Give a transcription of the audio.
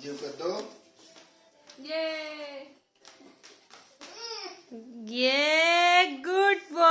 You got dog? Yay! Yeah, good boy.